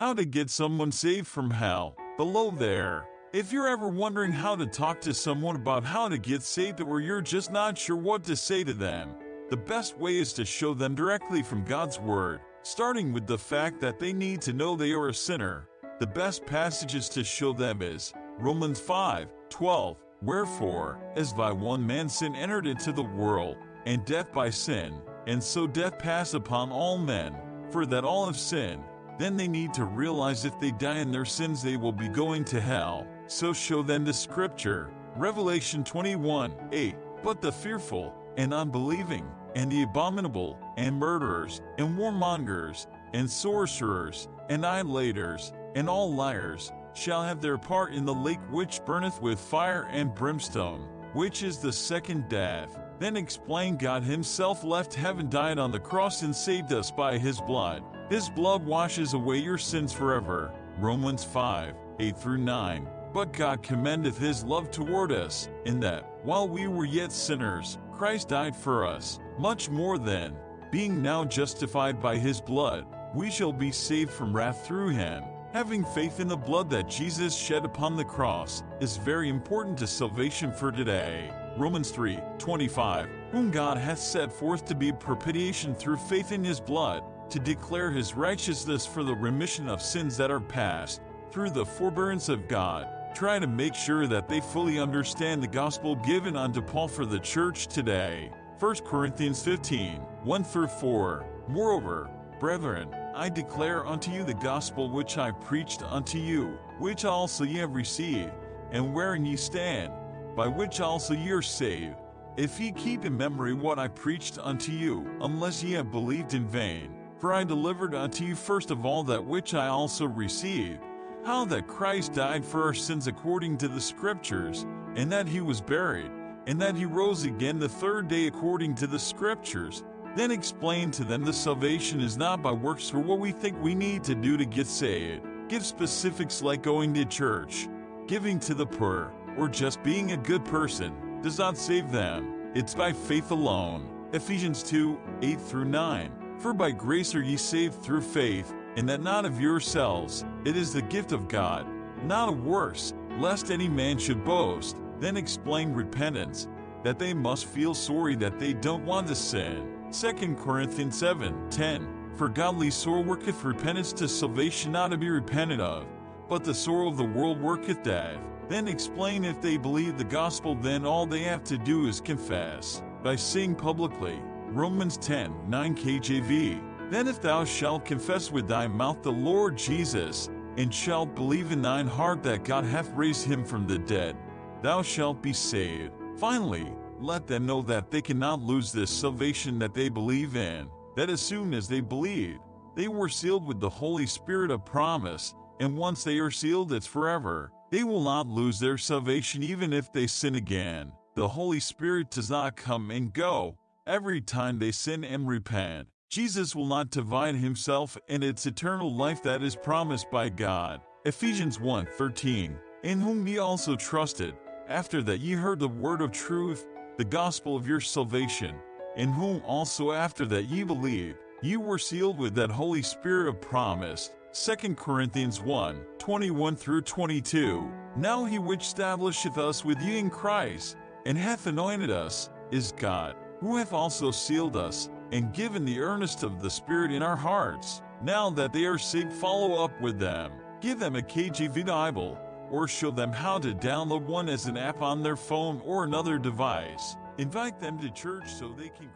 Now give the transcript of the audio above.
How to get someone saved from hell. Below there. If you're ever wondering how to talk to someone about how to get saved or you're just not sure what to say to them, the best way is to show them directly from God's Word, starting with the fact that they need to know they are a sinner. The best passages to show them is Romans 5 12. Wherefore, as by one man sin entered into the world, and death by sin, and so death passed upon all men, for that all have sinned, then they need to realize if they die in their sins they will be going to hell. So show them the scripture. Revelation 21 8. But the fearful, and unbelieving, and the abominable, and murderers, and warmongers, and sorcerers, and idolaters, and all liars, shall have their part in the lake which burneth with fire and brimstone, which is the second death. Then explain God Himself left heaven, died on the cross, and saved us by His blood. His blood washes away your sins forever. Romans 5 8 through 9. But God commendeth His love toward us, in that, while we were yet sinners, Christ died for us. Much more then, being now justified by His blood, we shall be saved from wrath through Him. Having faith in the blood that Jesus shed upon the cross is very important to salvation for today. Romans 3 25. Whom God hath set forth to be propitiation through faith in his blood, to declare his righteousness for the remission of sins that are past, through the forbearance of God. Try to make sure that they fully understand the gospel given unto Paul for the church today. 1 Corinthians 15 1 through 4. Moreover, brethren, I declare unto you the gospel which I preached unto you, which also ye have received, and wherein ye stand, by which also ye are saved, if ye keep in memory what I preached unto you, unless ye have believed in vain. For I delivered unto you first of all that which I also received, how that Christ died for our sins according to the Scriptures, and that he was buried, and that he rose again the third day according to the Scriptures, then explain to them the salvation is not by works or what we think we need to do to get saved. Give specifics like going to church, giving to the poor, or just being a good person does not save them. It's by faith alone. Ephesians 2 8 through 9. For by grace are ye saved through faith, and that not of yourselves, it is the gift of God, not of works, lest any man should boast. Then explain repentance, that they must feel sorry that they don't want to sin. 2 Corinthians 7 10. For godly sorrow worketh repentance to salvation not to be repented of, but the sorrow of the world worketh death. Then explain if they believe the gospel, then all they have to do is confess, by saying publicly, Romans 10 9 KJV. Then if thou shalt confess with thy mouth the Lord Jesus, and shalt believe in thine heart that God hath raised him from the dead, thou shalt be saved. Finally, let them know that they cannot lose this salvation that they believe in, that as soon as they believe, they were sealed with the Holy Spirit of promise, and once they are sealed, it's forever. They will not lose their salvation even if they sin again. The Holy Spirit does not come and go every time they sin and repent. Jesus will not divide himself and its eternal life that is promised by God. Ephesians 1:13. In whom ye also trusted, after that ye heard the word of truth, the gospel of your salvation, in whom also after that ye believed, ye were sealed with that Holy Spirit of promise. 2 Corinthians 1 21 through 22. Now he which establisheth us with you in Christ, and hath anointed us, is God, who hath also sealed us, and given the earnest of the Spirit in our hearts. Now that they are saved, follow up with them. Give them a KJV Bible or show them how to download one as an app on their phone or another device. Invite them to church so they can